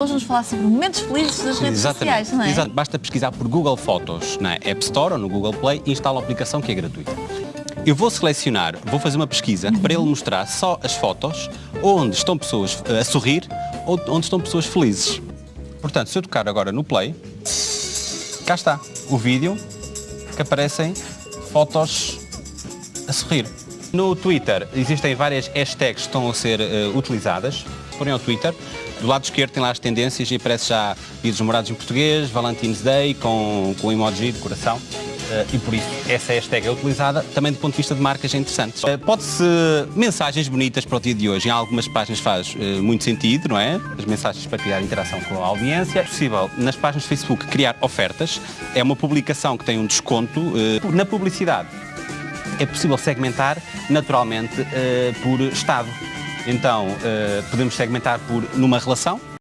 Hoje vamos falar sobre momentos felizes das redes sociais, não é? Exato. Basta pesquisar por Google Fotos na App Store ou no Google Play e instala a aplicação que é gratuita. Eu vou selecionar, vou fazer uma pesquisa para ele mostrar só as fotos onde estão pessoas eh, a sorrir ou onde estão pessoas felizes. Portanto, se eu tocar agora no Play, cá está o vídeo que aparecem fotos a sorrir. No Twitter existem várias hashtags que estão a ser uh, utilizadas. Forem ao Twitter, do lado esquerdo tem lá as tendências e aparece já vídeos namorados em português, Valentine's Day com, com emoji de coração. Uh, e por isso essa hashtag é utilizada. Também do ponto de vista de marcas é interessante. Uh, Pode-se mensagens bonitas para o dia de hoje. Em algumas páginas faz uh, muito sentido, não é? As mensagens para criar interação com a audiência. É possível nas páginas de Facebook criar ofertas. É uma publicação que tem um desconto na publicidade. É possível segmentar naturalmente por estado. Então, podemos segmentar por numa relação,